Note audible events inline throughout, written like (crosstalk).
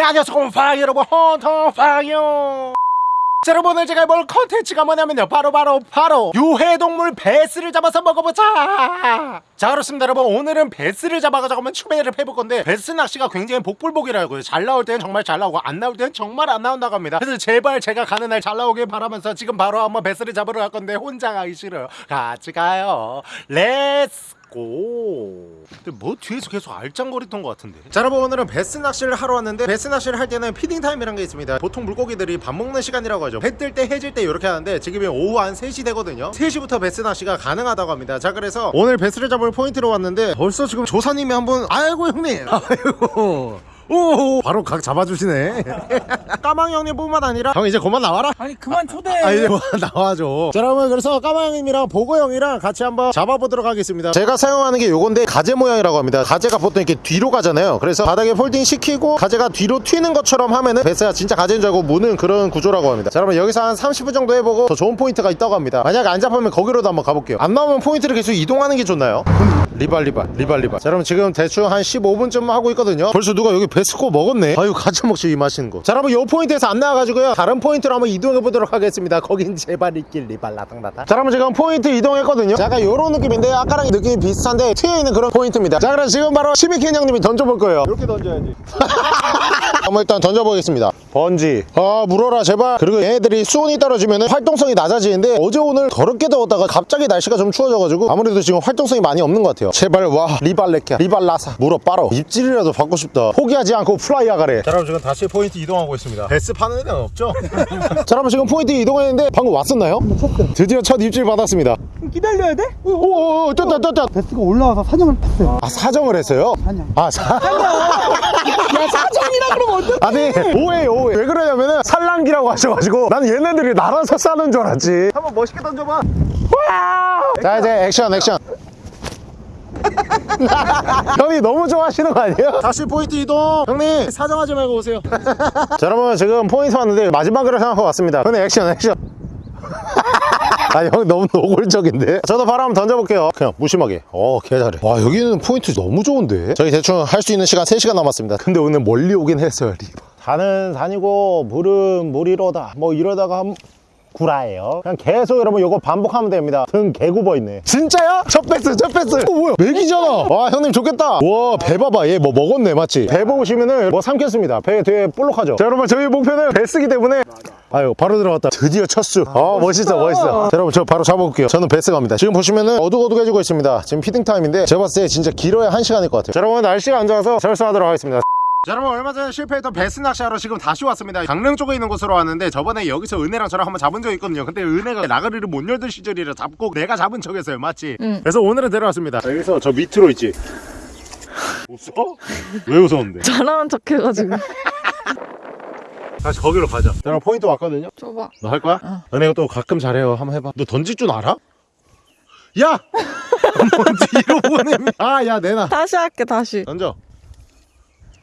네 안녕하세요 곰팡이 여러분. 헌터팡이요. 자, 여러분 오늘 제가 뭘 컨텐츠가 뭐냐면요. 바로 바로 바로 유해동물 베스를 잡아서 먹어보자. 자 그렇습니다 여러분. 오늘은 베스를 잡아가지고 한번 추배를 해볼 건데 베스 낚시가 굉장히 복불복이라고요. 잘 나올 때는 정말 잘 나오고 안 나올 때는 정말 안 나온다고 합니다. 그래서 제발 제가 가는 날 잘 나오길 바라면서 지금 바로 한번 베스를 잡으러 갈 건데 혼자 가기 싫어요. 같이 가요. Let's go. 근데 뭐 뒤에서 계속 알짱거리던 것 같은데. 자 여러분 오늘은 베스 낚시를 하러 왔는데 베스 낚시를 할 때는 feeding time이란 게 있습니다. 보통 물고기들이 밥 먹는 시간이라고 하죠. 해 뜰 때 해질 때 이렇게 하는데 지금이 오후 한 3시 되거든요. 3시부터 베스 낚시가 가능하다고 합니다. 자 그래서 오늘 베스를 잡을 포인트로 왔는데 벌써 지금 조사님이 한번 아이고 형님. 아이고. (laughs) 오 바로 각 잡아주시네. (laughs) 까망 형님 뿐만 아니라 형 이제 그만 나와라. 아니 그만 초대. 아 이제 뭐 (laughs) 나와줘. 자 여러분 그래서 까마형님이랑 보고 형이랑 같이 한번 잡아보도록 하겠습니다. 제가 사용하는 게 요건데 가재 모양이라고 합니다. 가재가 보통 이렇게 뒤로 가잖아요. 그래서 바닥에 falling 시키고 가재가 뒤로 튀는 것처럼 하면은 베스가 진짜 가재인 줄 알고 무는 그런 구조라고 합니다. 자 여러분 여기서 한 30분 정도 해보고 더 좋은 포인트가 있다고 합니다. 만약 안 잡으면 거기로도 한번 가볼게요. 안 나오면 포인트를 계속 이동하는 게 좋나요? 리발 리발 리발 리발. 자 여러분 지금 대충 한 15분쯤 하고 있거든요. 벌써 누가 여기 베스코 먹었네. 아유 같이 먹지 이 맛있는 거자 여러분 요 포인트에서 안 나와가지고요. 다른 포인트로 한번 이동해 보도록 하겠습니다. 거긴 제발 있길 리발 라당라당 자 여러분 지금 포인트 이동했거든요. 자 약간 요런 느낌인데 아까랑 느낌이 비슷한데 튀어있는 그런 포인트입니다. 자 그럼 지금 바로 시미켄 형님이 던져볼 거예요. 이렇게 던져야지. (laughs) 한번 일단 던져보겠습니다 번지 아 물어라 제발 그리고 얘네들이 수온이 떨어지면 활동성이 낮아지는데 어제 오늘 더럽게 더웠다가 갑자기 날씨가 좀 추워져가지고 아무래도 지금 활동성이 많이 없는 것 같아요 제발 와 리발레키야 리발라사 물어 빠로 입질이라도 받고 싶다 포기하지 않고 플라이 하가래 자 여러분 지금 다시 포인트 이동하고 있습니다 베스 파는 데는 없죠? (laughs) 자 여러분 지금 포인트 이동했는데 방금 왔었나요? 드디어 첫 입질 받았습니다 기다려야 돼? 오오오 떴다 떴다 베스가 올라와서 사정을 탔어요. 아 사정을 했어요? 사냥. 아 사... (laughs) 야 사정이라 그러면? (laughs) 아니 오해 오해. 왜 그러냐면은 산란기라고 하셔가지고 난 얘네들이 날아서 싸는 줄 알았지. 한번 멋있게 던져봐. 자 이제 액션 액션. (laughs) 형이 너무 좋아하시는 거 아니에요? 다시 포인트 이동. 형님 사정하지 말고 오세요. (laughs) 자 여러분 지금 포인트 왔는데 마지막으로 생각하고 왔습니다. 형님 액션 액션 (laughs) 아니 형 너무 노골적인데? 저도 바로 한번 던져볼게요. 그냥 무심하게. 어 개 잘해. 와 여기는 포인트 너무 좋은데? 저희 대충 할 수 있는 시간 3시간 남았습니다. 근데 오늘 멀리 오긴 했어요 리버. 산은 산이고 물은 물이로다 뭐 이러다가 한 구라예요. 그냥 계속 여러분 요거 반복하면 됩니다. 등 개굽어 있네. 진짜야? 첫 베스 첫 베스. 어 뭐야? 맥이잖아. 와 형님 좋겠다. 와 배 봐봐. 얘 뭐 먹었네 맞지? 배 보시면은 뭐 삼켰습니다. 배 되게 볼록하죠? 자 여러분 저희 목표는 베스기 때문에. 아유 바로 들어갔다. 드디어 첫수. 아 멋있어 멋있어. 자, 여러분 저 바로 잡아볼게요. 저는 베스 갑니다. 지금 보시면은 어둑어둑해지고 있습니다. 지금 feeding time인데 제가 봤을 때 진짜 길어야 한시간일것 같아요. 자 여러분 날씨가 안 좋아서 철수하도록 하겠습니다 자 여러분 얼마 전에 실패했던 베스 낚시하러 지금 다시 왔습니다 강릉 쪽에 있는 곳으로 왔는데 저번에 여기서 은혜랑 저랑 한번 잡은 적이 있거든요 근데 은혜가 나가리를 못 열던 시절이라 잡고 내가 잡은 척했어요 맞지? 응. 그래서 오늘은 데려왔습니다 여기서 저 밑으로 있지 웃어? 왜 웃었는데? 잘하는 척 해가지고 (laughs) 다시 거기로 가자 자 그럼 포인트 왔거든요 줘봐 너 할 거야? 어. 은혜가 또 가끔 잘해요 한번 해봐 너 던질 줄 알아? 야! 뭔지 이로 보내 아야 내놔 다시 할게 다시 던져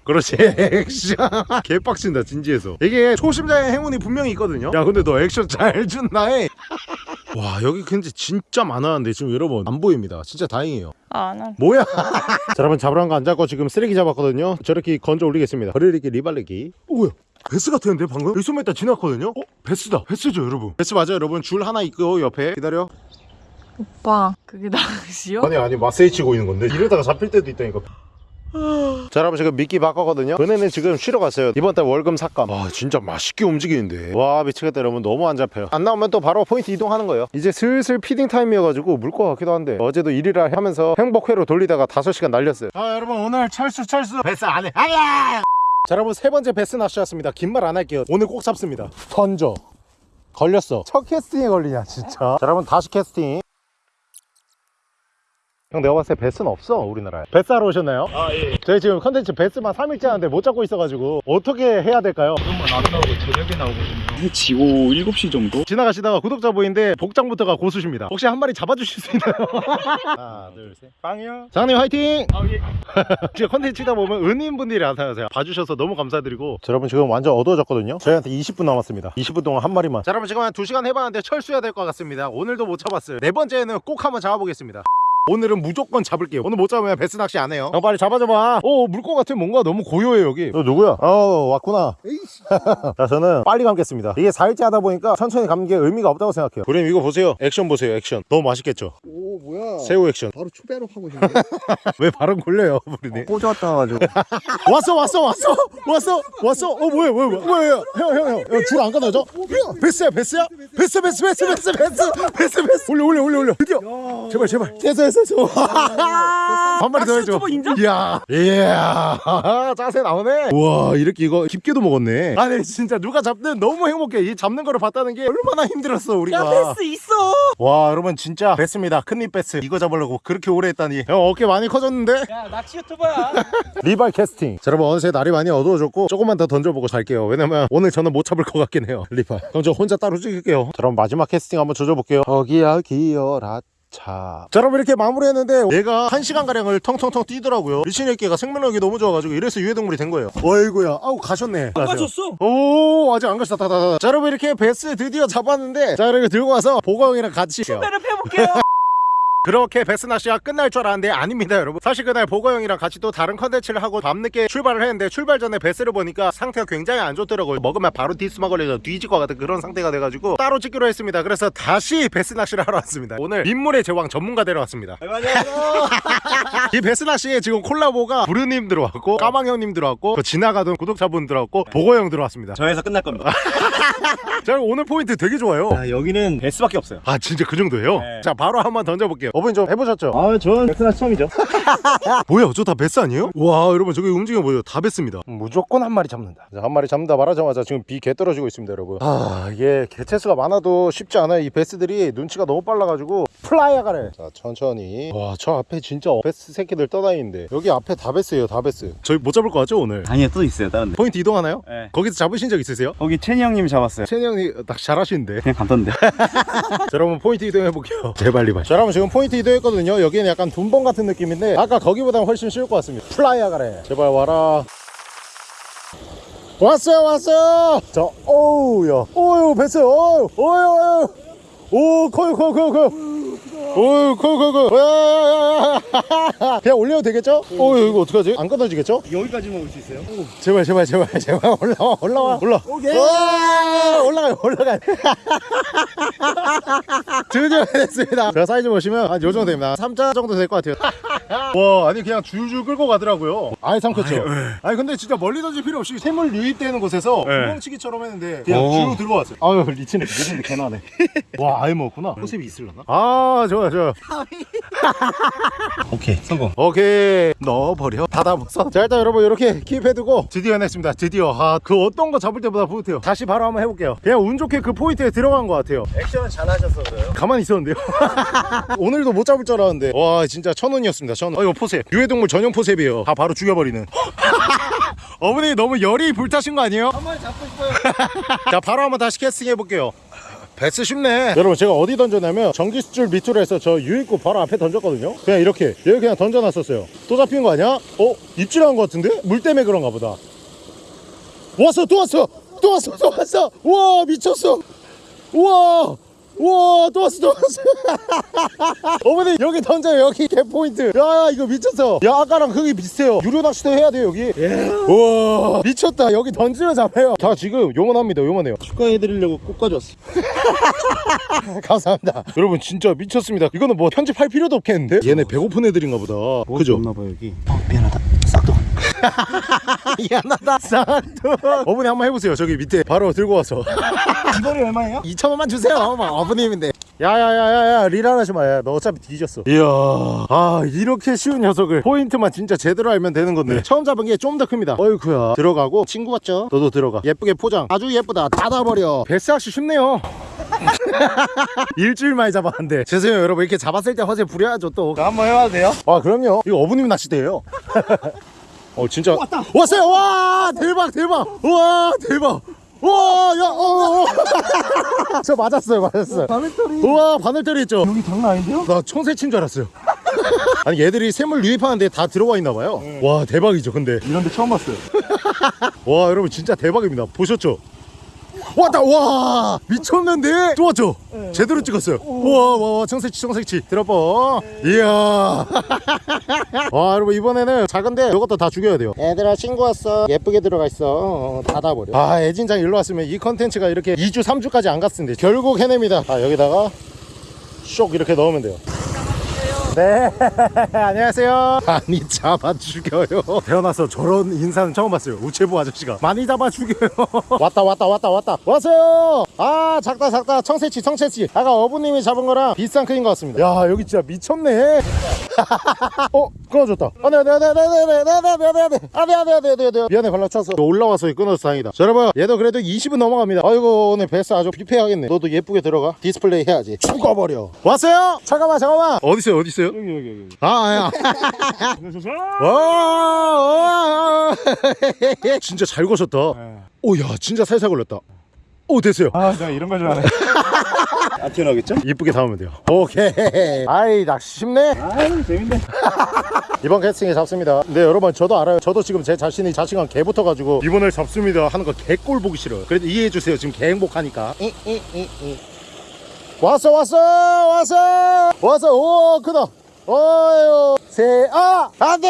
그렇지. (laughs) 액션. 개빡친다 진지해서. 이게 초심자의 행운이 분명히 있거든요. 야 근데 너 액션 잘 준다 해와 (laughs) 여기 근데 진짜 많았는데 지금 여러분 안 보입니다. 진짜 다행이에요. 아난 뭐야? (laughs) 자 여러분 잡으란 거안 잡고 지금 쓰레기 잡았거든요. 저렇게 건져 올리겠습니다. 버리기 리발레기. 어 뭐야? 베스 같았는데 방금? 여기 숨었다 지났거든요. 어? 베스다. 베스죠 여러분. 베스 맞아요 여러분. 줄 하나 있고 옆에. 기다려. 오빠 그게 낚시요? 아니 아니 마세이 치고 있는 건데. 이러다가 잡힐 때도 있다니까 자 여러분 지금 미끼 바꿨거든요. 은혜는 지금 쉬러 갔어요. 이번 달 월급 삭감. 와 진짜 맛있게 움직이는데. 와 미치겠다 여러분. 너무 안 잡혀요. 안 나오면 또 바로 포인트 이동하는 거예요. 이제 슬슬 feeding time이어가지고 물 것 같기도 한데. 어제도 일이라 하면서 행복회로 돌리다가 5시간 날렸어요. 자 여러분 오늘 철수 철수. 베스 안해. 아야! 자 여러분 세 번째 베스 낚시였습니다. 긴 말 안 할게요. 오늘 꼭 잡습니다. 던져. 걸렸어. 첫 캐스팅에 걸리냐 진짜? 자 여러분 다시 캐스팅 형 내가 봤을 때 베스는 없어 우리나라에. 베스 하러 오셨나요? 아예. 저희 지금 컨텐츠 베스만 3일째 하는데 못 잡고 있어가지고 어떻게 해야 될까요? 그런건 안 나오고 저녁에 나오거든요 지고 7시 정도? 지나가시다가 구독자 보이는데 복장부터가 고수십니다. 혹시 한 마리 잡아주실 수 있나요? (laughs) 하나 둘셋. 빵이요? 장님 화이팅! 아예. (laughs) 지금 컨텐츠 치다 보면 은인분들이 나타나세요. 봐주셔서 너무 감사드리고. 자, 여러분 지금 완전 어두워졌거든요? 저희한테 20분 남았습니다. 20분 동안 한 마리만. 자 여러분 지금 한 2시간 해봤는데 철수해야 될 것 같습니다. 오늘도 못 잡았어요. 네 번째는 꼭 한번 잡아보겠습니다 오늘은 무조건 잡을게요. 오늘 못 잡으면 베스 낚시 안 해요. 형 빨리 잡아줘봐. 오물것 같아 뭔가 너무 고요해 여기. 너 누구야? 어 왔구나. (laughs) 자 저는 빨리 감겠습니다. 이게 4일째 하다 보니까 천천히 감는 게 의미가 없다고 생각해요. 우림 이거 보세요. 액션 보세요 액션. 너무 맛있겠죠? 오 뭐야. 새우 액션. 바로 초배로 하고 싶네 (laughs) 왜 발음 걸려요 우리네 꽂았다 가지고. 왔어 왔어 왔어 왔어 왔어. 어 뭐야 뭐야 뭐야. 뭐야 형형형줄안 끊어져 베스야 베스야? 베스 베스 베스 베스 베스 베스 베스. 올려 올려 올려 올려. 드디어. 제발 제발. 됐어 됐어 됐어 한 마리 더 해줘. 이야. 이야. (laughs) 자세 나오네. 우와 이렇게 이거 깊게도 먹었네. 아니 진짜 누가 잡든 너무 행복해. 이 잡는 거를 봤다는 게 얼마나 힘들었어 우리가. 있어. 와 여러분 진짜 베스입니다. 큰입 베스. 이거 잡으려고 그렇게 오래 했다니. 형 어깨 많이 커졌는데? 야 낚시 유튜버야. (laughs) 리발 캐스팅. 자, 여러분 어느새 날이 많이 어두워졌고 조금만 더 던져보고 잘게요. 왜냐면 오늘 저는 못 잡을 것 같긴 해요 리발. 그럼 저 혼자 따로 찍을게요. 자 그럼 마지막 캐스팅 한번 조져볼게요. 거기야 기어라 자, 자 여러분 이렇게 마무리했는데 얘가 한시간 가량을 텅텅텅 뛰더라고요. 리치네끼가 생명력이 너무 좋아가지고 이래서 유해동물이 된 거예요. 어이구야. 아우 가셨네. 안 가졌어? 오 아직 안 가셨다. 다, 다, 다. 자 여러분 이렇게 베스 드디어 잡았는데 자 이렇게 들고 와서 보거 형이랑 같이 배를 펴볼게요 (laughs) 그렇게 베스 낚시가 끝날 줄 알았는데 아닙니다 여러분. 사실 그날 보거 형이랑 같이 또 다른 컨텐츠를 하고 밤늦게 출발을 했는데 출발 전에 베스를 보니까 상태가 굉장히 안 좋더라고요. 먹으면 바로 디스토마 걸려서 뒤질 것 같은 그런 상태가 돼가지고 따로 찍기로 했습니다. 그래서 다시 베스 낚시를 하러 왔습니다. 오늘 민물의 제왕 전문가 데려왔습니다. (laughs) 이 베스 낚시에 지금 콜라보가 부르님 들어왔고 까망형님 들어왔고 그 지나가던 구독자분 들어왔고 보거 형 들어왔습니다. 저에서 끝날 겁니다. (laughs) 자 오늘 포인트 되게 좋아요. 아 여기는 베스밖에 없어요. 아 진짜 그 정도예요? 네. 자 바로 한번 던져볼게요 어머니 좀 해보셨죠? 아 저는 베스 낚시 처음이죠. (laughs) 뭐야 저다 베스 아니에요? 와 여러분 저기 움직임 보여요. 다 베스입니다. 무조건 한 마리 잡는다. 자, 한 마리 잡는다 말하자마자 지금 비 개 떨어지고 있습니다 여러분. 아 이게 개체수가 많아도 쉽지 않아요. 이 베스들이 눈치가 너무 빨라가지고 플라이아가래 자 천천히. 와 저 앞에 진짜 베스 새끼들 떠다니는데. 여기 앞에 다 베스예요 다 베스. 저희 못 잡을 것 같죠 오늘? 아니요 또 있어요 다른 데. 포인트 이동하나요? 네. 거기서 잡으신 적 있으세요? 거기 채니 형님이 잡았어요. 채니 형이 낚시 잘하시는데. 그냥 감던데. (laughs) 자 여러분 포인트 이동해볼게요. 제발 리발. 자 여러분 지금 포인트 이동했거든요. 여기는 약간 둠벙 같은 느낌인데 아까 거기보다 훨씬 쉬울 것 같습니다. 플라이어 가래. 제발 와라. 왔어요 왔어요! 자 오우야. 오우 왔어요 오우 오우 오우 오 커요 커요 커요 커요 오우 커요 커요 커요 야야야야. 그냥 올려도 되겠죠? 오 이거 어떡하지? 안 끊어지겠죠? 여기까지만 올수 있어요? 제발 제발 제발 제발. 올라와 올라와. 올라. 와, 올라가요 올라가요. (laughs) 드디어 됐습니다. 제가 사이즈 보시면 한 요 정도 됩니다. 3자 정도 될 것 같아요. (laughs) 와 아니 그냥 줄줄 끌고 가더라고요. 아예 삼켰죠. 아니 근데 진짜 멀리 던질 필요 없이 샘물 유입되는 곳에서 구멍치기처럼 했는데 그냥 오. 줄 들고 왔어요. 아유 리치네 리치네 개나네. 와 아예 먹었구나. 호셉이 있을려나? 아 좋아 좋아. (laughs) 오케이 성공. 오케이. 넣어버려. 닫아먹어 자 일단 여러분 이렇게 keep해두고 드디어 해냈습니다. 드디어. 아 그 어떤 거 잡을 때보다 뿌듯해요. 다시 바로 한번 해볼게요. 그냥 운 좋게 그 포인트에 들어간 것 같아요. 액션은 잘하셔서 그래요. 가만히 있었는데요? (laughs) 오늘도 못 잡을 줄 알았는데. 와 진짜 천운이었습니다 천운 어 이거 forceps. 유해동물 전용 forceps이에요. 다 바로 죽여버리는. (laughs) 어머니 너무 열이 불타신 거 아니에요? 한 마리 잡고 싶어요. 자 바로 한번 다시 캐스팅 해볼게요 베스 쉽네. 여러분 제가 어디 던졌냐면 전기줄 밑으로 해서 저 유입구 바로 앞에 던졌거든요. 그냥 이렇게 여기 그냥 던져놨었어요. 또 잡힌 거 아니야? 어? 입질한 거 같은데? 물 때문에 그런가 보다. 왔어 또 왔어! 또 왔어 또 왔어! 우와 미쳤어! 우와 우와 또 왔어 또 왔어. (laughs) 어머니 여기 던져요 여기 개포인트. 야 이거 미쳤어. 야 아까랑 크기 비슷해요. 유료 낚시도 해야 돼요 여기. 우와 미쳤다. 여기 던지면 잡아요. 다 지금 요만합니다 요만해요. 축하해드리려고 꼭 가져왔어 (laughs) 감사합니다. 여러분 진짜 미쳤습니다. 이거는 뭐 편집할 필요도 없겠는데? 얘네 배고픈 애들인가 보다. 그죠? 없나봐 여기. 미안하다. 싹도 (laughs) 미안하다. 쌍두 어머니 한번 해보세요. 저기 밑에 바로 들고 와서. (laughs) 이거리 얼마예요? 2천원만 주세요. 어머, 어머님인데. 야야야야야 리라하지 마너 어차피 뒤졌어. 이야 아 이렇게 쉬운 녀석을 포인트만 진짜 제대로 알면 되는 건데. 처음 잡은 게 좀 더 큽니다. 어이쿠야. 들어가고 친구 같죠? 너도 들어가. 예쁘게 포장. 아주 예쁘다. 닫아버려. 뱃삭시 쉽네요. (laughs) 일주일 만에 잡았는데. 죄송해요 여러분. 이렇게 잡았을 때 화제 부려야죠 또. 저 한번 해봐도 돼요? 아 그럼요. 이거 어부님 낚시대예요 어 진짜. 왔다. 왔어요. 와 대박 대박. 와 대박. 와야어저 (laughs) 맞았어요 맞았어요. 바늘털이. 우와 바늘털이 있죠. 여기 장난 아닌데요? 나 청새 친 줄 알았어요. (laughs) 아니 얘들이 샘물 유입하는데 다 들어와 있나 봐요. 와 대박이죠 근데. 이런 데 처음 봤어요. (laughs) 와 여러분 진짜 대박입니다. 보셨죠 왔다 와. 미쳤는데? 또 왔죠? 제대로 찍었어요. 와와와 청색치 청색치. 들어봐. 이야. (laughs) 와 여러분 이번에는 작은데 이것도 다 죽여야 돼요. 얘들아 친구 왔어. 예쁘게 들어가 있어. 어, 닫아버려. 아 애진장 일로 왔으면 이 컨텐츠가 이렇게 2주 3주까지 안 갔을 텐데 결국 해냅니다. 아 여기다가 쇽 이렇게 넣으면 돼요 네 안녕하세요 많이 잡아 죽여요 태어나서 저런 인사는 처음 봤어요 우체부 아저씨가 많이 잡아 죽여요 왔다 왔다 왔다 왔다 왔어요 아 작다 작다 청새치 청새치 아까 어부님이 잡은 거랑 비슷한 크기인 것 같습니다 야 여기 진짜 미쳤네 어 끊어졌다 안돼 안돼 안돼 안돼 안돼 안돼 안돼 안돼 안돼 안돼 안돼 안돼 미안해 발라쳤어 올라와서 끊어서 다행이다 자 여러분 얘도 그래도 20은 넘어갑니다 아이고 오늘 베스 아주 뷔페 하겠네 너도 예쁘게 들어가 디스플레이 해야지 죽어버려 왔어요 잠깐만 잠깐만 어딨어요 어딨어요 여기 여기 여기 아, 야. 그래서 와, 와, 와. (laughs) 진짜 잘 거셨다. 오, 야, 진짜 살살 걸렸다. 오, 됐어요. 아 내가 이런 걸 좋아하네 안 (laughs) 튀어나오겠죠? 이쁘게 담으면 돼요. 오케이. 아이, 낚시 쉽네. 아유 재밌네 (laughs) 이번 캐스팅에 잡습니다. 근데 여러분, 저도 알아요. 저도 지금 제 자신이 자신감 개 붙어가지고 이번을 잡습니다 하는 거 개꼴 보기 싫어요. 그래도 이해해주세요. 지금 개 행복하니까. 이, 이, 이, 이. 왔어, 왔어, 왔어, 왔어. 오, 크다. 어유 세, 아! 안 돼!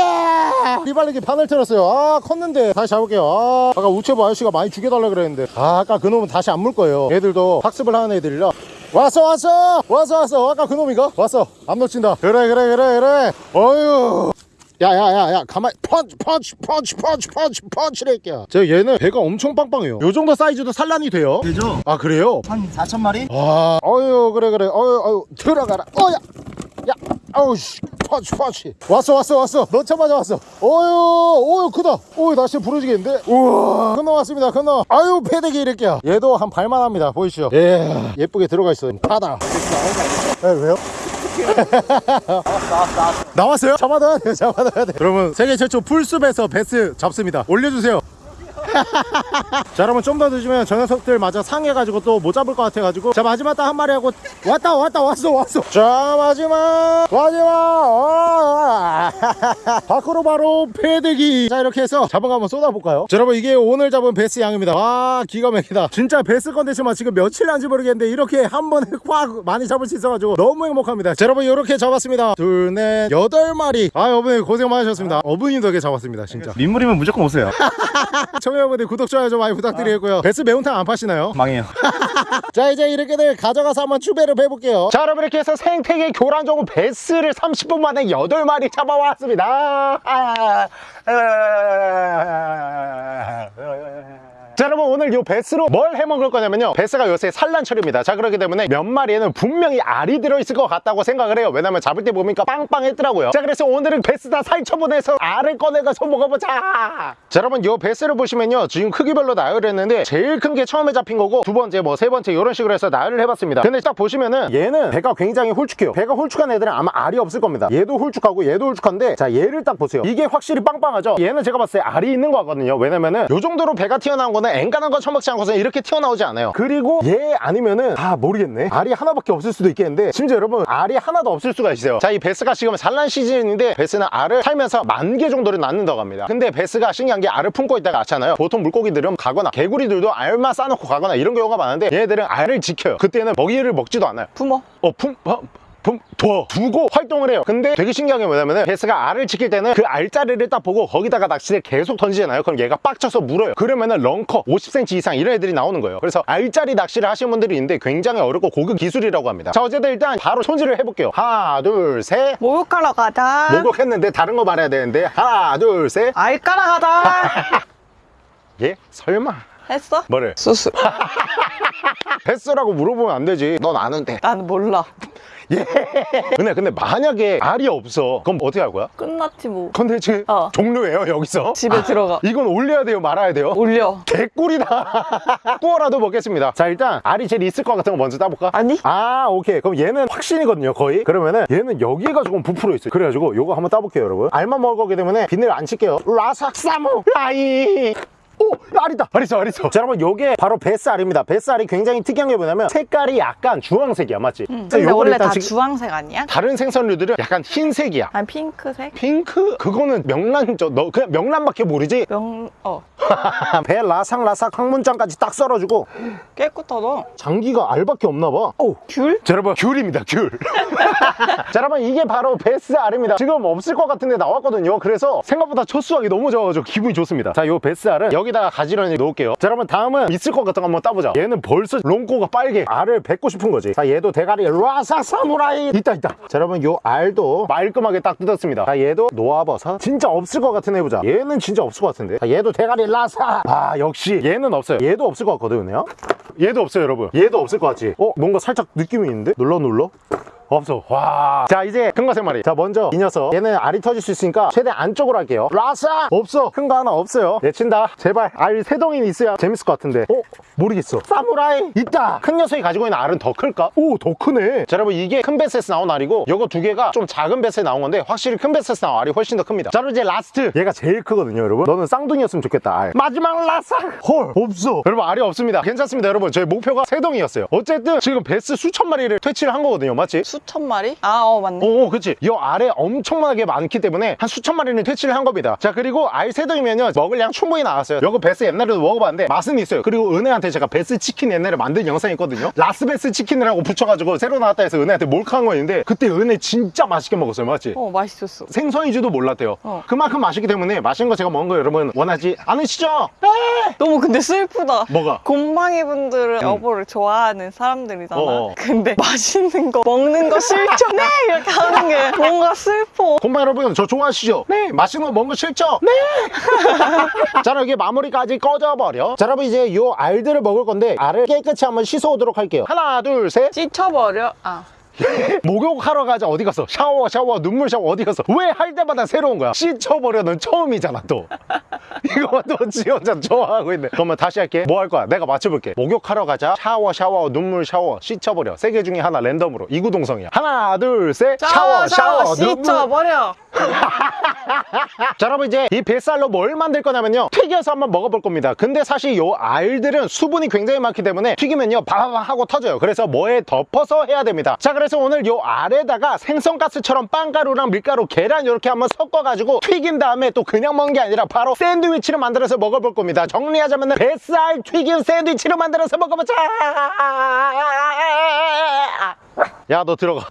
리발리기 바늘 틀었어요. 아, 컸는데. 다시 잡을게요. 아, 아까 우체부 아저씨가 많이 죽여달라 그랬는데. 아, 아까 그 놈은 다시 안 물 거예요. 얘들도 학습을 하는 애들이라. 왔어, 왔어! 왔어, 왔어. 아까 그 놈이가? 왔어. 안 놓친다. 그래, 그래, 그래, 그래. 어유 야야야야 가만 펀치 펀치 펀치 펀치 펀치 펀치랄게야 저 얘는 배가 엄청 빵빵해요 요 정도 사이즈도 산란이 돼요 되죠? 아 그래요? 한 4천 마리? 아 어유 그래 그래 어유 어유 들어가라 어야 야 어우씨. 펀치 펀치 왔어 왔어 왔어. 넣자마자 왔어. 어유 어유 크다. 어유 날씨 부러지겠는데? 우와. 큰 놈 왔습니다 큰놈 아유 패대기 이럴게야. 얘도 한 발만 합니다 보이시죠? 예. 예쁘게 들어가 있어 파다. 에, 왜요? (laughs) 나왔어요? 잡아놔야 돼요 잡아놔야 돼 여러분 세계 최초 풀숲에서 베스 잡습니다. 올려주세요 (laughs) 자 여러분 좀 더 늦으면 저 녀석들 마저 상해가지고 또 못 잡을 것 같아가지고. 자 마지막 딱 한 마리 하고 왔다 왔다 왔어 왔어. 자 마지막 마지막. 아, (laughs) 밖으로 바로 패대기. 자 이렇게 해서 잡은 거 한번 쏟아볼까요? 자 여러분 이게 오늘 잡은 베스 양입니다. 와 기가 막히다. 진짜 베스 컨텐츠만 지금 며칠 한지 모르겠는데 이렇게 한 번에 (laughs) 확 많이 잡을 수 있어가지고 너무 행복합니다. 자 여러분 이렇게 잡았습니다. 둘넷 여덟 마리. 아 여러분 고생 많으셨습니다. 어부님 덕에 잡았습니다 진짜. 민물이면 무조건 오세요 청여러분들 구독 좋아요 좀 많이 부탁드리고요 베스 매운탕 안 파시나요? 망해요 자 이제 이렇게들 가져가서 한번 추배를 해볼게요 자 여러분 이렇게 해서 생태계 교란종인 베스를 30분 만에 8마리 잡아왔습니다 아, 자 여러분 오늘 이 베스로 뭘 해먹을 거냐면요. 베스가 요새 산란철입니다. 자 그렇기 때문에 몇 마리에는 분명히 알이 들어있을 것 같다고 생각을 해요. 왜냐면 잡을 때 보니까 빵빵했더라고요. 자 그래서 오늘은 베스 다 살처분해서 알을 꺼내가서 먹어보자. 자 여러분 이 베스를 보시면요. 지금 크기별로 나열을 했는데 제일 큰 게 처음에 잡힌 거고 두 번째 뭐 세 번째 이런 식으로 해서 나열을 해봤습니다. 근데 딱 보시면은 얘는 배가 굉장히 홀쭉해요. 배가 홀쭉한 애들은 아마 알이 없을 겁니다. 얘도 홀쭉하고 얘도 홀쭉한데 자 얘를 딱 보세요. 이게 확실히 빵빵하죠? 얘는 제가 봤을 때 알이 있는 거 같거든요. 왜냐면은 요 정도로 배가 튀어나온 거는 앵간한 거 처먹지 않고서는 이렇게 튀어나오지 않아요. 그리고 얘 아니면은 아 모르겠네. 알이 하나밖에 없을 수도 있겠는데 심지어 여러분 알이 하나도 없을 수가 있어요. 자 이 베스가 지금 산란 시즌인데 베스는 알을 살면서 만 개 정도를 낳는다고 합니다. 근데 베스가 신기한 게 알을 품고 있다가 낳잖아요. 보통 물고기들은 가거나 개구리들도 알만 싸놓고 가거나 이런 경우가 많은데 얘네들은 알을 지켜요. 그때는 먹이를 먹지도 않아요. 부모. 어, 품, 어, 품, 둬, 두고 활동을 해요. 근데 되게 신기한 게 뭐냐면은 베스가 알을 지킬 때는 그 알자리를 딱 보고 거기다가 낚시를 계속 던지잖아요. 그럼 얘가 빡쳐서 물어요. 그러면은 lunker 50cm 이상 이런 애들이 나오는 거예요. 그래서 알자리 낚시를 하시는 분들이 있는데 굉장히 어렵고 고급 기술이라고 합니다. 자, 어쨌든 일단 바로 손질을 해볼게요. 하나, 둘, 셋. 목욕하러 가자. 목욕했는데 다른 거 말해야 되는데 하나, 둘, 셋. 알 깔아 가자. 예? 설마. 했어? 뭐를? 수수. (laughs) 베스라고 물어보면 안 되지. 넌 아는데. 난 몰라. 예. 근데 근데 만약에 알이 없어. 그럼 어떻게 할 거야? 끝났지 뭐. 컨텐츠 어. 종료예요 여기서 집에 들어가. (laughs) 이건 올려야 돼요 말아야 돼요 올려. 개꿀이다 (laughs) 구워라도 먹겠습니다 자 일단 알이 제일 있을 것 같은 거 먼저 따볼까? 아니? 아 오케이 그럼 얘는 확신이거든요 거의 그러면은 얘는 여기가 조금 부풀어 있어요 그래가지고 요거 한번 따볼게요 여러분 알만 먹을 거기 때문에 비늘 안 칠게요 라삭 사무 라이 오! 알이다! 알 있어, 알 있어. 자, 여러분, 요게 바로 뱃살입니다. 뱃살이 굉장히 특이한 게 뭐냐면 색깔이 약간 주황색이야, 맞지? 응. 그래서 근데 요거를 원래 일단 다 지금 주황색 아니야? 다른 생선류들은 약간 흰색이야. 아니 핑크색? 핑크? 그거는 명란, 저, 너 그냥 명란밖에 모르지? 명... 어 (laughs) 배 라삭라삭 항문장까지 딱 썰어주고 깨끗하다 장기가 알밖에 없나 봐. 오. 귤? 자, 여러분, 귤입니다, 귤. (laughs) 자, 여러분, 이게 바로 베스알입니다. 지금 없을 것 같은데 나왔거든요. 그래서 생각보다 첫 수확이 너무 좋아가지고 기분이 좋습니다. 자, 요 베스알은 여기 다가 가지런히 놓을게요. 자, 여러분, 다음은 있을 것 같은 거 한번 따보자. 얘는 벌써 롱코가 빨개. 알을 뱉고 싶은 거지. 자, 얘도 대가리 라삭 사무라이. 있다, 있다. 자, 여러분, 요 알도 말끔하게 딱 뜯었습니다. 자, 얘도 놓아봐서 진짜 없을 것 같은 해보자. 얘는 진짜 없을 것 같은데. 자, 얘도 대가리 라삭. 아, 역시 얘는 없어요. 얘도 없을 것 같거든요. 얘도 없어요, 여러분. 얘도 없을 것 같지? 어? 뭔가 살짝 느낌이 있는데? 눌러 눌러? 없어. 와. 자, 이제 큰 거 세 마리. 자, 먼저 이 녀석. 얘는 알이 터질 수 있으니까 최대한 안쪽으로 할게요. 라싸! 없어. 큰 거 하나 없어요. 내친다. 제발. 알 세 덩이 있어야 재밌을 것 같은데. 어? 모르겠어. 사무라이! 있다! 큰 녀석이 가지고 있는 알은 더 클까? 오, 더 크네. 자, 여러분, 이게 큰 베스에서 나온 알이고, 요거 두 개가 좀 작은 베스에 나온 건데, 확실히 큰 베스에서 나온 알이 훨씬 더 큽니다. 자, 그럼 이제 last. 얘가 제일 크거든요, 여러분. 너는 쌍둥이였으면 좋겠다, 알. 마지막 라싸! 헐, 없어. 여러분, 알이 없습니다. 괜찮습니다, 여러분. 저희 목표가 세 덩이였어요. 어쨌든, 지금 배스 수천 마리를 퇴치를 한 거거든요, 맞지? 수천 마리? 아 어 맞네 오, 그치. 이 알에 엄청나게 많기 때문에 한 수천 마리는 퇴치를 한 겁니다. 자, 그리고 알 세 덩이면요. 먹을 양 충분히 나왔어요. 요거 배스 옛날에도 먹어봤는데 맛은 있어요. 그리고 은혜한테 제가 배스 치킨 옛날에 만든 영상이 있거든요. 라스배스 치킨이라고 붙여가지고 새로 나왔다 해서 은혜한테 몰카한 거 있는데 그때 은혜 진짜 맛있게 먹었어요. 맞지? 어 맛있었어 생선인지도 몰랐대요. 어. 그만큼 맛있기 때문에 맛있는 거 제가 먹은 거 여러분 원하지 않으시죠? 네! 너무 근데 슬프다. 뭐가? 곰팡이 분들은 여보를 좋아하는 사람들이잖아. 어어. 근데 맛있는 거 먹는 거 싫죠? (laughs) 네! 이렇게 하는 게 뭔가 슬퍼. 곰팡이 여러분 저 좋아하시죠? 네. 맛있는 거 먹는 거 싫죠? 네! (laughs) 자 그럼 이게 마무리까지 꺼져버려. 자 여러분 이제 요 알들을 먹을 건데 알을 깨끗이 한번 씻어오도록 할게요. 하나 둘셋. 찢혀버려. 아 (laughs) 목욕하러 가자. 어디 갔어? 샤워 샤워. 눈물 샤워. 어디 갔어? 왜할 때마다 새로운 거야? 씻어버려는 처음이잖아 또. (laughs) 이거 또지 혼자 좋아하고 있네. 그러면 다시 할게. 뭐 할 거야? 내가 맞춰볼게. 목욕하러 가자. 샤워 샤워. 눈물 샤워. 씻어버려. 세 개 중에 하나 랜덤으로. 이구동성이야. 하나 둘 셋. 샤워 샤워 눈물. 찢혀버려 자 여러분 이제 이 뱃살로 뭘 만들 거냐면요. 튀겨서 한번 먹어볼 겁니다. 근데 사실 요 알들은 수분이 굉장히 많기 때문에 튀기면요. 바바박 하고 터져요. 그래서 뭐에 덮어서 해야 됩니다. 자 그래서 오늘 요 알에다가 생선가스처럼 빵가루랑 밀가루 계란 이렇게 한번 섞어가지고 튀긴 다음에 또 그냥 먹는 게 아니라 바로 샌드위치를 만들어서 먹어볼 겁니다. 정리하자면 뱃살 튀김 샌드위치를 만들어서 먹어보자! 야 너 들어가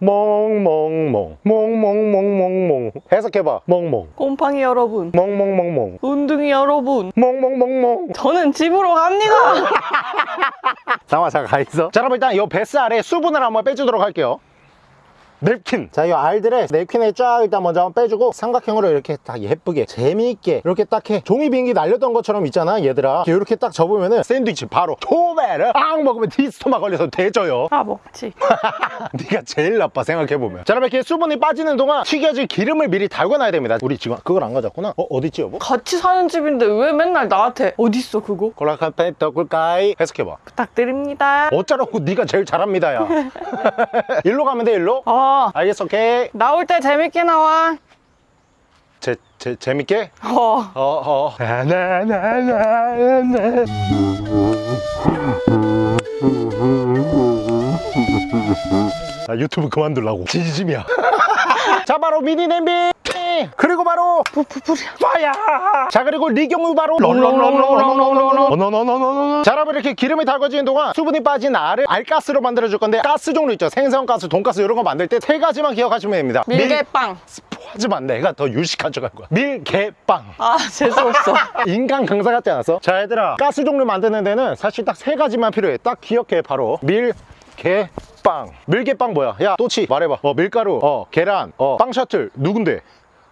멍멍멍. 멍멍멍멍멍. 해석해봐. 멍멍. 곰팡이 여러분. 멍멍멍멍. 운둥이 여러분. 멍멍멍멍. 저는 집으로 갑니다. (laughs) 잠깐만 잠깐 가있어. 자 그럼 일단 이 뱃살에 수분을 한번 빼주도록 할게요 냅킨. 자 이 알들의 냅킨을 쫙 일단 먼저 한번 빼주고 삼각형으로 이렇게 딱 예쁘게 재미있게 이렇게 딱 해. 종이 비행기 날렸던 것처럼 있잖아 얘들아. 이렇게 딱 접으면은 샌드위치 바로 토메를 앙 먹으면 디스토마 걸려서 대져요. 아 먹지 (laughs) 네가 제일 나빠 생각해보면. 자 그럼 이렇게 수분이 빠지는 동안 튀겨질 기름을 미리 달궈놔야 됩니다. 우리 지금 그걸 안 가졌구나. 어 어딨지 여보? 같이 사는 집인데 왜 맨날 나한테 어딨어 그거? 콜라카페 떡굴까이 해석해봐. 부탁드립니다. 어쩌라고 네가 제일 잘합니다 야. (laughs) (laughs) 일로 가면 돼 일로 어 알겠어 오케이. 나올 때 재밌게 나와. 제, 제, 재밌게? 어. 어 어. 나나나나나 아 유튜브 그만둘라고. 진심이야. (laughs) 자 바로 미니 냄비 그리고 바로 푸푸푸리야 자 그리고 리경우 바로 자 여러분 이렇게 기름이 달궈지는 동안 수분이 빠진 알을 알가스로 만들어 줄 건데 가스 종류 있죠 생선가스 돈가스 이런 거 만들 때 세 가지만 기억하시면 됩니다 밀개빵 하지만 내가 더 유식한 척할 거야 밀개빵 아 재수없어 인간 강사 같지 않았어? 자 얘들아 가스 종류 만드는 데는 사실 딱 세 가지만 필요해 딱 기억해 바로 밀 개빵 밀개빵 뭐야 야 또치 말해봐 어 밀가루 어 계란 어빵 셔틀 누군데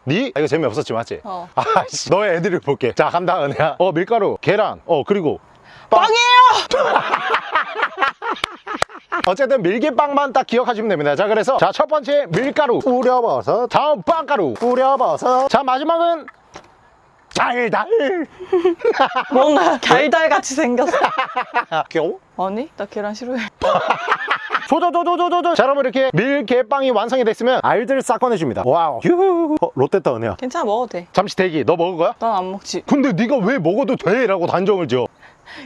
니? 아, 이거 재미없었지 맞지? 어. 아씨 너의 애드립 볼게. 자 간다 은혜야. 어 밀가루 계란 어 그리고 빵. 빵이에요! (laughs) 어쨌든 밀개빵만 딱 기억하시면 됩니다. 자 그래서 자 첫 번째 밀가루. 뿌려버섯 다음 빵가루. 뿌려버섯 자 마지막은 달달. (laughs) 뭔가 달달같이 생겼어. (laughs) 겨우 아니 나 계란 싫어해 조조조조조조 자 여러분 이렇게 밀개빵이 완성이 됐으면 알들 싹 꺼내줍니다 wow 휴 어, 롯데다 은혜야 괜찮아 먹어도 돼. 잠시 대기 너 먹을 거야? 난 안 먹지. 근데 네가 왜 먹어도 돼? 라고 단정을 지어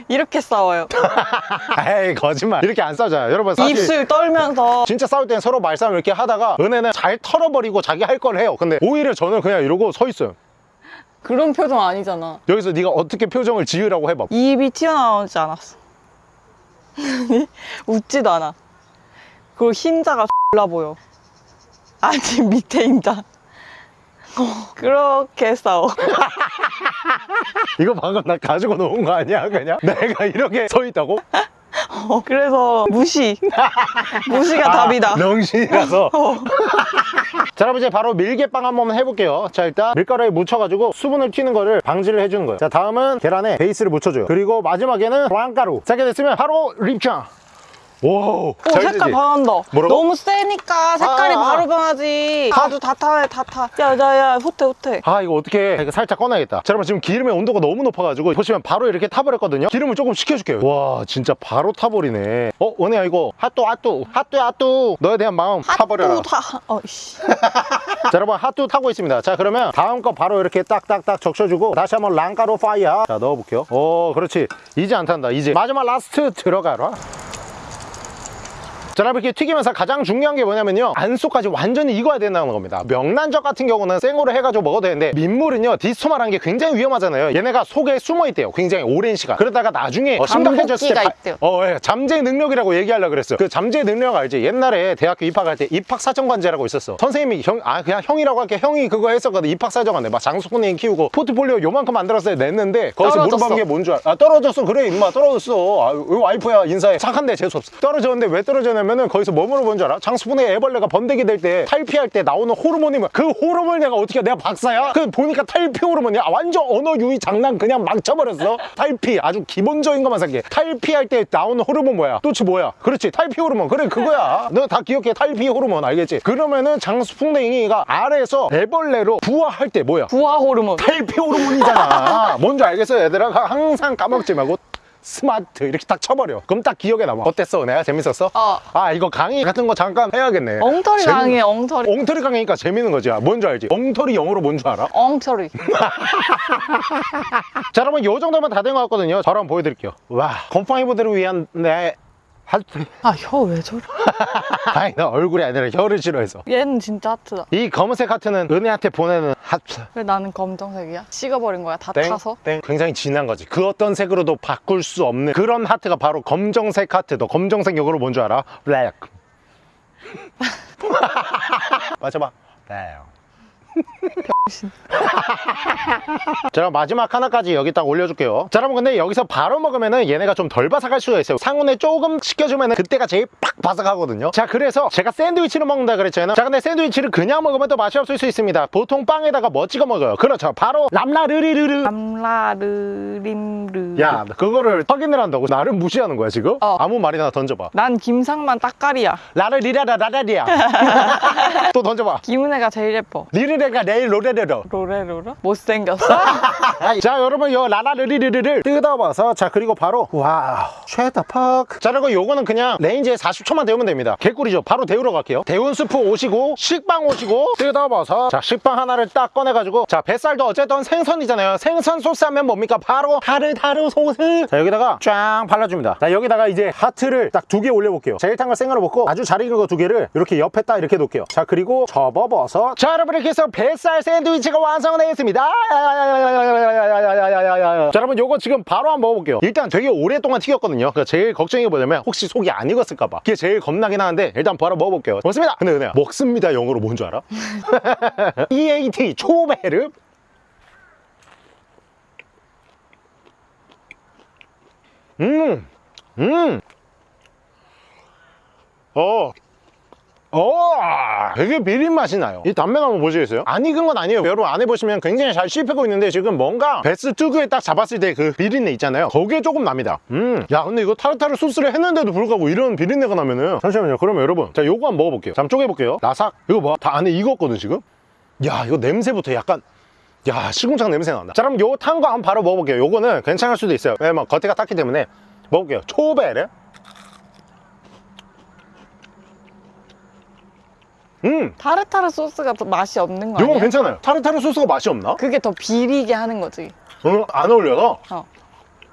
이렇게 싸워요. (laughs) 에이 거짓말 이렇게 안 싸우잖아 여러분 사실 입술 떨면서 진짜 싸울 땐 서로 말싸움 이렇게 하다가 은혜는 잘 털어버리고 자기 할 걸 해요 근데 오히려 저는 그냥 이러고 서 있어요 그런 표정 아니잖아. 여기서 네가 어떻게 표정을 지으라고 해봐 입이 튀어나오지 않았어. (laughs) 웃지도 않아. 그리고 흰자가 X라 보여. 아직 밑에 흰자. 어, 그렇게 싸워. 이거 방금 나 가지고 놓은 거 아니야 그냥? 내가 이렇게 서 있다고? 어, 그래서 무시. 무시가 답이다. 아, 명신이라서 어. 자 여러분 이제 바로 밀개빵 한번 해볼게요 자 일단 밀가루에 묻혀가지고 수분을 튀는 거를 방지를 해주는 거예요 자 다음은 계란에 베이스를 묻혀줘요 그리고 마지막에는 빵가루 자 이렇게 됐으면 바로 립창 오, 오, 색깔 변한다. 뭐라고? 너무 세니까 색깔이 아, 아. 바로 변하지. 나도 다 타네, 다 타. 야, 야, 야, 호태, 호태. 아 이거 어떻게 이거 살짝 꺼내야겠다 자 여러분 지금 기름의 온도가 너무 높아가지고 보시면 바로 이렇게 타버렸거든요 기름을 조금 식혀줄게요 와 진짜 바로 타버리네 어 은혜야 이거 핫뚜 핫뚜 핫뚜 핫뚜 너에 대한 마음 타버려라 핫도 타. 어, 씨. (laughs) 자 여러분 핫뚜 타고 있습니다 자 그러면 다음 거 바로 이렇게 딱딱딱 적셔주고 다시 한번 빵가루 fire 자 넣어볼게요 오 그렇지 이제 안 탄다 이제 마지막 last 들어가라 자 여러분 이렇게 튀기면서 가장 중요한 게 뭐냐면요 안속까지 완전히 익어야 된다는 겁니다 명란젓 같은 경우는 생으로 해가지고 먹어도 되는데 민물은요 디스토마라는 게 굉장히 위험하잖아요 얘네가 속에 숨어 있대요 굉장히 오랜 시간 그러다가 나중에 어, 심각해졌을 때 바-. 어, 예. 잠재 능력이라고 얘기하려고 그랬어요. 그 잠재 능력 알지? 옛날에 대학교 입학할 때 입학사정관제라고 있었어. 선생님이 형, 아, 그냥 형이라고 할게. 형이 그거 했었거든. 입학사정관제. 막 장수풍뎅이 키우고 포트폴리오 요만큼 만들었어요. 냈는데 거기서. 물어본 게 뭔 줄 알아? 아, 떨어졌어. 그래, 임마. 떨어졌어. 아, 왜 와이프야. 인사해. 착한데 재수없어. 떨어졌는데 왜 떨어졌냐면 은 거기서 뭐 물어본 줄 알아? 장수꾼의 애벌레가 번데기 될 때 탈피할 때 나오는 호르몬이 뭐야? 그 호르몬을 내가 어떻게 해? 내가 박사야? 그 보니까 탈피 호르몬이야. 아, 완전 언어 유희 장난 그냥 막 쳐버렸어. 탈피. 아주 기본적인 것만 생각해. 탈피할 때 나오는 호르몬 뭐야? 또치 뭐야? 그렇지. 탈피 호르몬. 그래, 그거야. 너 다 기억해. 탈피 호르몬. 알겠지? 그러면은 장수풍뎅이가 알에서 애벌레로 부화할 때 뭐야? 부화 호르몬. 탈피 호르몬이잖아. 뭔지 알겠어, 얘들아? 항상 까먹지 말고. 스마트 이렇게 딱 쳐버려 그럼 딱 기억에 남아 어땠어 내가 재밌었어? 어. 아 이거 강의 같은 거 잠깐 해야겠네 엉터리 재밌- 강해, 엉터리. 엉터리 강의니까 재밌는 거지 아, 뭔지 알지? 엉터리 영어로 뭔 줄 알아? 엉터리. (laughs) 자 여러분 요 정도면 다 된 것 같거든요 한번 보여드릴게요 와 곰팡이분들을 위한 내 하트 아, 혀 왜 저래? (laughs) 아니 나 얼굴이 아니라 혀를 싫어해서 얘는 진짜 하트다. 이 검은색 하트는 은혜한테 보내는 하트 왜 나는 검정색이야? 식어버린 거야, 다 땡, 타서? 땡. 굉장히 진한 거지 그 어떤 색으로도 바꿀 수 없는 그런 하트가 바로 검정색 하트 너 검정색 영어로 뭔 줄 알아? black (laughs) 맞춰봐 블랙 자 그럼 마지막 하나까지 여기 딱 올려줄게요. 자 여러분 근데 여기서 바로 먹으면은 얘네가 좀 덜 바삭할 수가 있어요. 상온에 조금 식혀주면은 그때가 제일 팍 바삭하거든요. 자 그래서 제가 샌드위치를 먹는다 그랬잖아요. 자 근데 샌드위치를 그냥 먹으면 또 맛이 없을 수 있습니다. 보통 빵에다가 뭐 찍어 먹어요. 그렇죠. 바로 람라르리르르. 암라르림르. 야 그거를 확인을 한다고? 나를 무시하는 거야 지금? 어. 아무 말이나 던져봐. 난 김상만 딱깔이야. 라르리라라라리야. (laughs) 또 던져봐. 김은혜가 제일 예뻐. 리르 레가 내일 로레레로 로레로라? 못생겼어? (laughs) 자 여러분 요 라라르리르를 뜯어봐서 자 그리고 바로 wow shut the fuck 자 그리고 요거는 그냥 레인지에 40초만 데우면 됩니다. 개꿀이죠. 바로 데우러 갈게요. 데운 스프 오시고 식빵 오시고 뜯어봐서 자 식빵 하나를 딱 꺼내가지고 자 배스알도 어쨌든 생선이잖아요. 생선 소스 하면 뭡니까? 바로 타르타르 소스. 자 여기다가 쫙 발라줍니다. 자 여기다가 이제 하트를 딱 두 개 올려볼게요. 자 일단 걸 생으로 먹고 아주 잘 익은 거 두 개를 이렇게 옆에 딱 이렇게 놓을게요. 자 그리고 접어버섯 자 여러분 이렇게 해서 배스알 샌드위치가 완성되었습니다 자 여러분 요거 지금 바로 한번 먹어볼게요 일단 되게 오랫동안 튀겼거든요 그러니까 제일 걱정이 뭐냐면 혹시 속이 안 익었을까봐 그게 제일 겁나긴 하는데 일단 바로 먹어볼게요 먹습니다 근데 은혜야 먹습니다 영어로 뭔 줄 알아? EAT 초베르 음, 음, 어, 어, 되게 비린 맛이 나요. 이 단면 한번 보시겠어요? 안 익은 건 아니에요. 여러분 안에 보시면 굉장히 잘 씹히고 있는데 지금 뭔가 베스 특유에 딱 잡았을 때 그 비린내 있잖아요. 거기에 조금 납니다. 음, 야 근데 이거 타르타르 소스를 했는데도 불구하고 이런 비린내가 나면은 잠시만요. 그러면 여러분, 자 요거 한번 먹어볼게요. 잠 쪼개볼게요. 라삭. 이거 뭐다 안에 익었거든 지금. 야 이거 냄새부터 약간. 야 시궁창 냄새 난다 자 그럼 요 탄 거 한번 바로 먹어볼게요 요거는 괜찮을 수도 있어요 왜냐면 겉에가 탔기 때문에 먹을게요 초베르 음. 타르타르 소스가 더 맛이 없는 거 이건 아니야? 괜찮아요. 타르타르 소스가 맛이 없나? 그게 더 비리게 하는 거지. 어, 안 어울려서 어.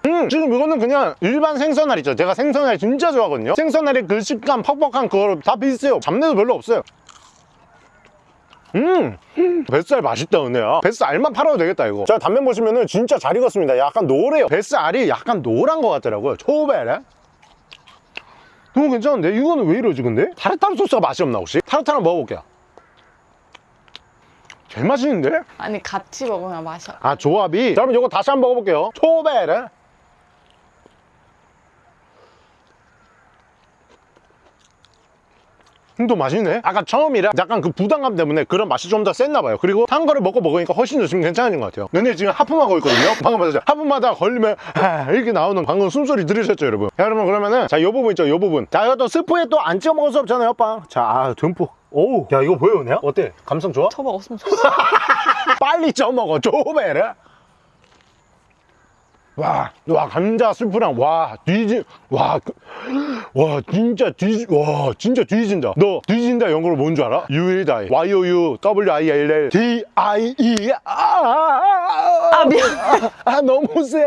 음, 지금 이거는 그냥 일반 생선알 있죠. 제가 생선알 진짜 좋아하거든요. 생선알의 그 식감 퍽퍽한 그거 다 비슷해요. 잡내도 별로 없어요. 음. 뱃살 맛있다 은혜야. 뱃살알만 팔아도 되겠다 이거. 자 단면 보시면은 진짜 잘 익었습니다. 약간 노래요. 뱃살알이 약간 노란 것 같더라고요. 초베레 너무 괜찮은데? 이거는 왜 이러지 근데? 타르타르 소스가 맛이 없나 혹시? 타르타르 먹어볼게요 제일 맛있는데? 아니 같이 먹으면 맛이 없. 아 조합이 자 그럼 이거 다시 한번 먹어볼게요 초베르 또 맛있네. 아까 처음이라 약간 그 부담감 때문에 그런 맛이 좀 더 셌나 봐요. 그리고 탄 거를 먹고 먹으니까 훨씬 더 지금 괜찮아진 것 같아요. 근데 지금 하품하고 있거든요? (laughs) 방금 봤죠? 하품마다 걸리면 아, 이렇게 나오는 방금 숨소리 들으셨죠 여러분? 자 여러분 그러면은 자 요 부분 있죠 요 부분. 자 이것도 스프에 또 안 찍어 먹을 수 없잖아요 오빠. 자 아, 듬뿍. 오우. 야 이거 보여 은혜야? 어때? 감성 좋아? 저 먹었으면 좋겠어. 빨리 쪄먹어 조베르 와, 와 감자 스프랑 와 뒤지 와, 그- 와 진짜 뒤, 와 진짜 뒤진다. 너 뒤진다 영어로 뭔 줄 알아? Die. Y O U W I L L D I E. 아, 아, 아, 아 미안. 아 너무 세.